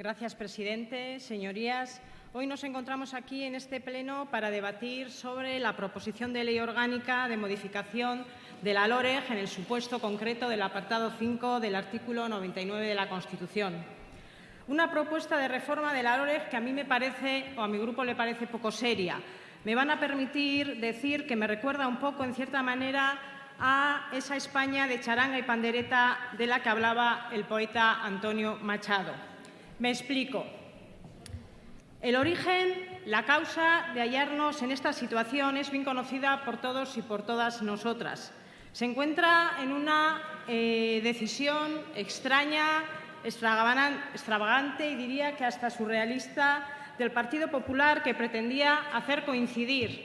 Gracias, presidente. Señorías, hoy nos encontramos aquí en este pleno para debatir sobre la proposición de ley orgánica de modificación de la LOREG en el supuesto concreto del apartado 5 del artículo 99 de la Constitución. Una propuesta de reforma de la LOREG que a mí me parece, o a mi grupo le parece poco seria. Me van a permitir decir que me recuerda un poco, en cierta manera, a esa España de charanga y pandereta de la que hablaba el poeta Antonio Machado. Me explico. El origen, la causa de hallarnos en esta situación es bien conocida por todos y por todas nosotras. Se encuentra en una eh, decisión extraña, extravagante y diría que hasta surrealista del Partido Popular que pretendía hacer coincidir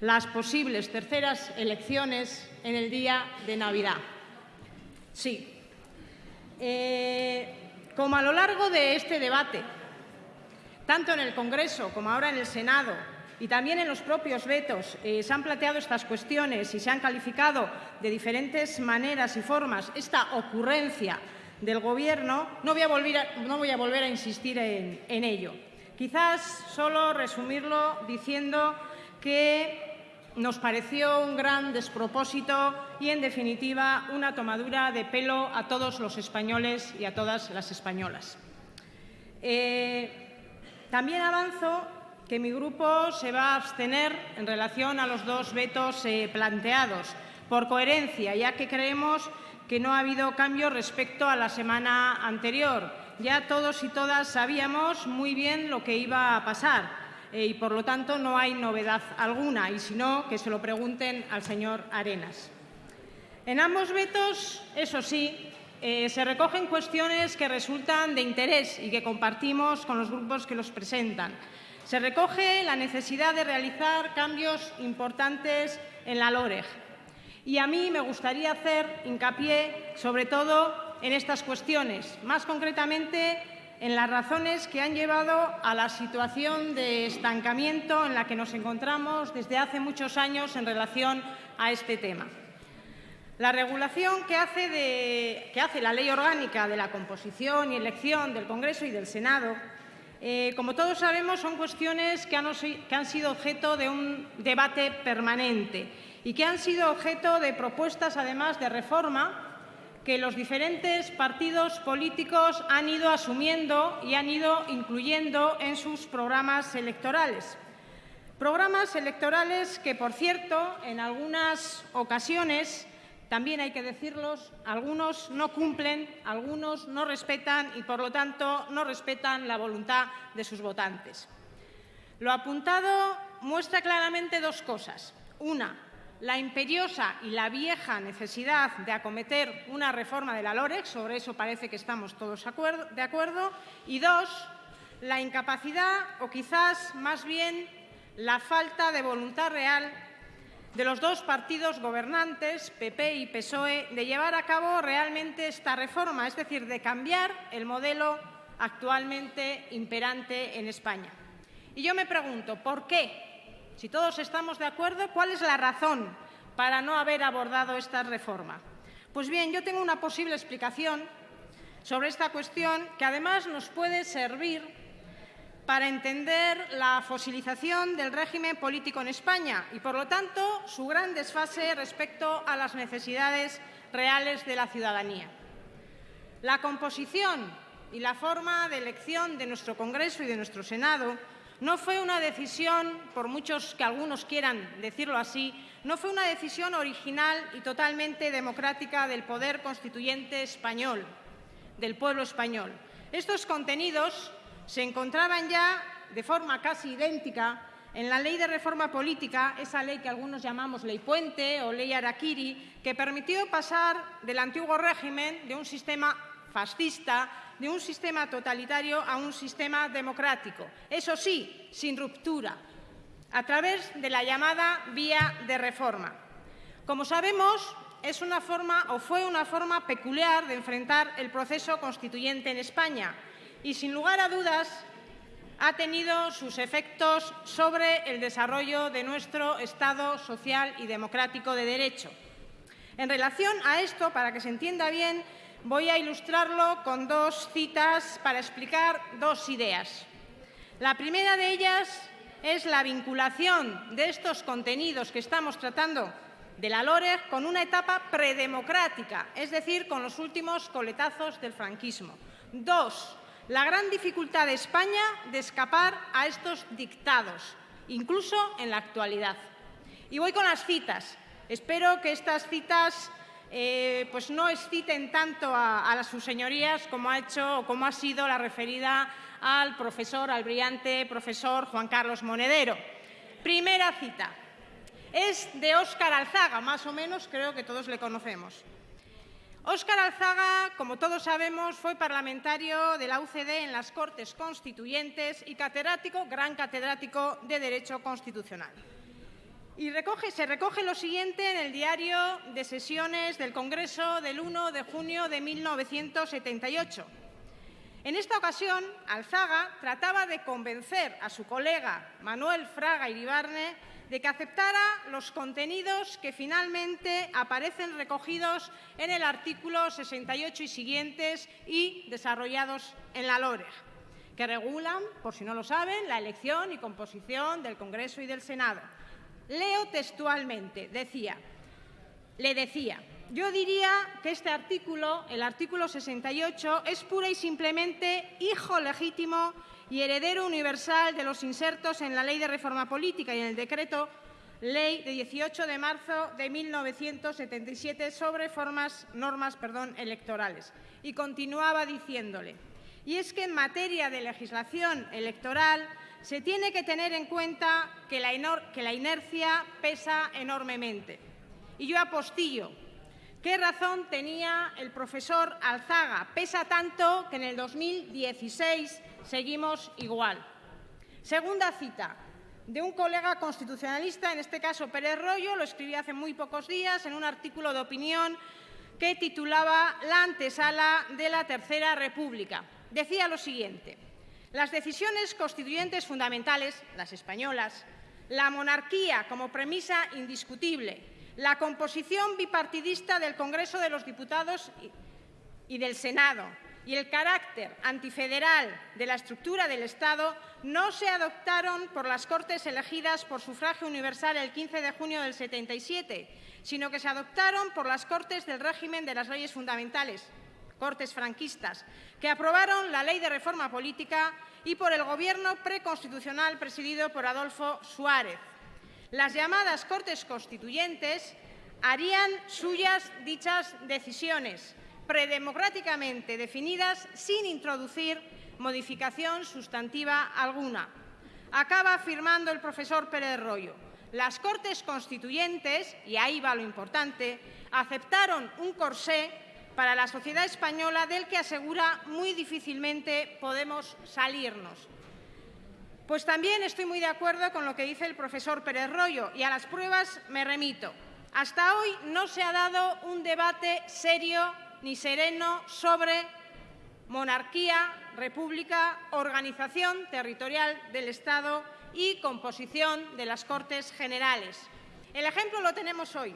las posibles terceras elecciones en el día de Navidad. Sí. Eh, como a lo largo de este debate, tanto en el Congreso como ahora en el Senado, y también en los propios vetos eh, se han planteado estas cuestiones y se han calificado de diferentes maneras y formas esta ocurrencia del Gobierno, no voy a volver a, insistir en ello. Quizás solo resumirlo diciendo que nos pareció un gran despropósito y, en definitiva, una tomadura de pelo a todos los españoles y a todas las españolas. Eh, también avanzo que mi grupo se va a abstener en relación a los dos vetos eh, planteados, por coherencia, ya que creemos que no ha habido cambio respecto a la semana anterior. Ya todos y todas sabíamos muy bien lo que iba a pasar y, por lo tanto, no hay novedad alguna, y si no, que se lo pregunten al señor Arenas. En ambos vetos, eso sí, eh, se recogen cuestiones que resultan de interés y que compartimos con los grupos que los presentan. Se recoge la necesidad de realizar cambios importantes en la LOREG. Y a mí me gustaría hacer hincapié, sobre todo, en estas cuestiones, más concretamente en las razones que han llevado a la situación de estancamiento en la que nos encontramos desde hace muchos años en relación a este tema. La regulación que hace, la Ley Orgánica de la composición y elección del Congreso y del Senado, eh, como todos sabemos, son cuestiones que han sido objeto de un debate permanente y que han sido objeto de propuestas, además, de reforma que los diferentes partidos políticos han ido asumiendo y han ido incluyendo en sus programas electorales. Programas electorales que, por cierto, en algunas ocasiones, también hay que decirlos, algunos no cumplen, algunos no respetan y, por lo tanto, no respetan la voluntad de sus votantes. Lo apuntado muestra claramente dos cosas. Una, la imperiosa y la vieja necesidad de acometer una reforma de la LOREX, sobre eso parece que estamos todos de acuerdo, y dos, la incapacidad o quizás más bien la falta de voluntad real de los dos partidos gobernantes, PP y PSOE, de llevar a cabo realmente esta reforma, es decir, de cambiar el modelo actualmente imperante en España. Y yo me pregunto, ¿por qué? Si todos estamos de acuerdo, ¿cuál es la razón para no haber abordado esta reforma? Pues bien, yo tengo una posible explicación sobre esta cuestión que además nos puede servir para entender la fosilización del régimen político en España y, por lo tanto, su gran desfase respecto a las necesidades reales de la ciudadanía. La composición y la forma de elección de nuestro Congreso y de nuestro Senado no fue una decisión, por muchos que algunos quieran decirlo así, no fue una decisión original y totalmente democrática del poder constituyente español, del pueblo español. Estos contenidos se encontraban ya de forma casi idéntica en la Ley de Reforma Política, esa ley que algunos llamamos Ley Puente o Ley Araquiri, que permitió pasar del antiguo régimen de un sistema fascista de un sistema totalitario a un sistema democrático, eso sí, sin ruptura, a través de la llamada vía de reforma. Como sabemos, es una forma o fue una forma peculiar de enfrentar el proceso constituyente en España y, sin lugar a dudas, ha tenido sus efectos sobre el desarrollo de nuestro Estado social y democrático de derecho. En relación a esto, para que se entienda bien, voy a ilustrarlo con dos citas para explicar dos ideas. La primera de ellas es la vinculación de estos contenidos que estamos tratando de la LOREG con una etapa predemocrática, es decir, con los últimos coletazos del franquismo. Dos, la gran dificultad de España de escapar a estos dictados, incluso en la actualidad. Y voy con las citas. Espero que estas citas eh, pues no exciten tanto a, sus señorías como ha hecho o como ha sido la referida al profesor, al brillante profesor Juan Carlos Monedero. Primera cita. Es de Óscar Alzaga, más o menos creo que todos le conocemos. Óscar Alzaga, como todos sabemos, fue parlamentario de la UCD en las Cortes Constituyentes y catedrático, gran catedrático de Derecho Constitucional. Y se recoge lo siguiente en el diario de sesiones del Congreso del 1 de junio de 1978. En esta ocasión, Alzaga trataba de convencer a su colega Manuel Fraga Iribarne de que aceptara los contenidos que finalmente aparecen recogidos en el artículo 68 y siguientes y desarrollados en la LOREG, que regulan, por si no lo saben, la elección y composición del Congreso y del Senado. Leo textualmente, decía, le decía, yo diría que este artículo, el artículo 68, es pura y simplemente hijo legítimo y heredero universal de los insertos en la Ley de Reforma Política y en el Decreto Ley de 18 de marzo de 1977 sobre formas, normas perdón, electorales. Y continuaba diciéndole, y es que en materia de legislación electoral se tiene que tener en cuenta que la, inercia pesa enormemente. Y yo apostillo, ¿Qué razón tenía el profesor Alzaga? Pesa tanto que en el 2016 seguimos igual. Segunda cita de un colega constitucionalista, en este caso Pérez Rollo, lo escribí hace muy pocos días en un artículo de opinión que titulaba La antesala de la Tercera República. Decía lo siguiente, las decisiones constituyentes fundamentales, las españolas, la monarquía como premisa indiscutible, la composición bipartidista del Congreso de los Diputados y del Senado y el carácter antifederal de la estructura del Estado no se adoptaron por las Cortes elegidas por sufragio universal el 15 de junio del 77, sino que se adoptaron por las Cortes del régimen de las leyes fundamentales, Cortes franquistas, que aprobaron la Ley de Reforma Política y por el Gobierno preconstitucional presidido por Adolfo Suárez. Las llamadas Cortes Constituyentes harían suyas dichas decisiones, predemocráticamente definidas sin introducir modificación sustantiva alguna. Acaba afirmando el profesor Pérez Rollo. Las Cortes Constituyentes, y ahí va lo importante, aceptaron un corsé para la sociedad española del que asegura muy difícilmente podemos salirnos. Pues también estoy muy de acuerdo con lo que dice el profesor Pérez Rollo y a las pruebas me remito. Hasta hoy no se ha dado un debate serio ni sereno sobre monarquía, república, organización territorial del Estado y composición de las Cortes Generales. El ejemplo lo tenemos hoy.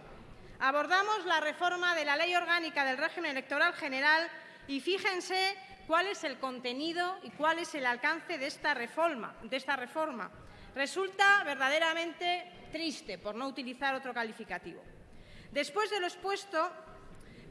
Abordamos la reforma de la Ley Orgánica del Régimen Electoral General y fíjense cuál es el contenido y cuál es el alcance de esta reforma. Resulta verdaderamente triste, por no utilizar otro calificativo. Después de lo expuesto,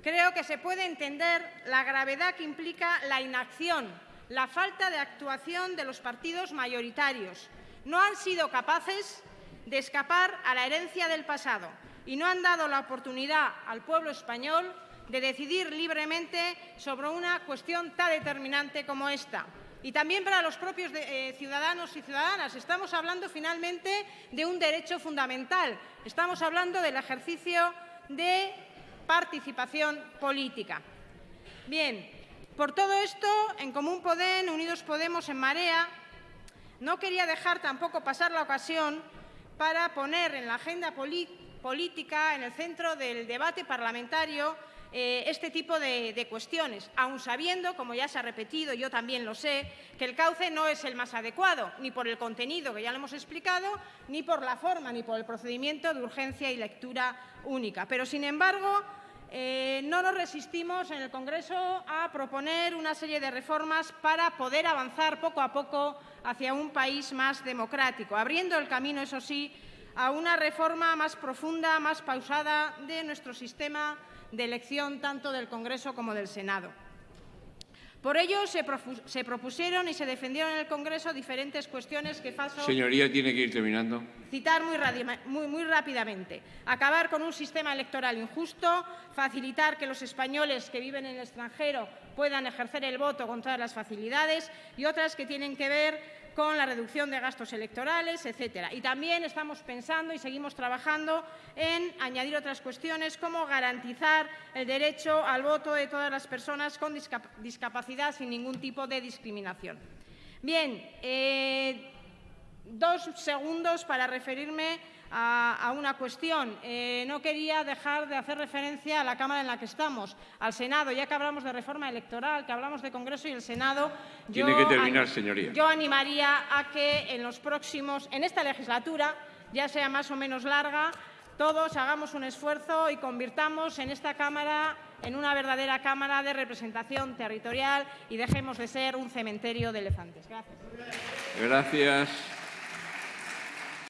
creo que se puede entender la gravedad que implica la inacción, la falta de actuación de los partidos mayoritarios. No han sido capaces de escapar a la herencia del pasado y no han dado la oportunidad al pueblo español de decidir libremente sobre una cuestión tan determinante como esta. Y también para los propios eh, ciudadanos y ciudadanas. Estamos hablando finalmente de un derecho fundamental. Estamos hablando del ejercicio de participación política. Bien, por todo esto, en Común Podem, Unidos Podemos, en Marea, no quería dejar tampoco pasar la ocasión para poner en la agenda política, en el centro del debate parlamentario, eh, este tipo de, de, cuestiones, aun sabiendo, como ya se ha repetido, yo también lo sé, que el cauce no es el más adecuado, ni por el contenido, que ya lo hemos explicado, ni por la forma, ni por el procedimiento de urgencia y lectura única. Pero, sin embargo, eh, no nos resistimos en el Congreso a proponer una serie de reformas para poder avanzar poco a poco hacia un país más democrático, abriendo el camino, eso sí, a una reforma más profunda, más pausada de nuestro sistema de elección tanto del Congreso como del Senado. Por ello, se, propusieron y se defendieron en el Congreso diferentes cuestiones que paso... Señoría, tiene que ir terminando. Citar muy, muy rápidamente. Acabar con un sistema electoral injusto, facilitar que los españoles que viven en el extranjero puedan ejercer el voto con todas las facilidades y otras que tienen que ver con la reducción de gastos electorales, etcétera. Y también estamos pensando y seguimos trabajando en añadir otras cuestiones como garantizar el derecho al voto de todas las personas con discapacidad sin ningún tipo de discriminación. Bien, eh, dos segundos para referirme a, una cuestión. Eh, no quería dejar de hacer referencia a la Cámara en la que estamos, al Senado, ya que hablamos de reforma electoral, que hablamos de Congreso y el Senado. Tiene que terminar, señoría. Yo animaría a que en los próximos, en esta legislatura, ya sea más o menos larga, todos hagamos un esfuerzo y convirtamos en esta Cámara en una verdadera Cámara de representación territorial y dejemos de ser un cementerio de elefantes. Gracias. Gracias.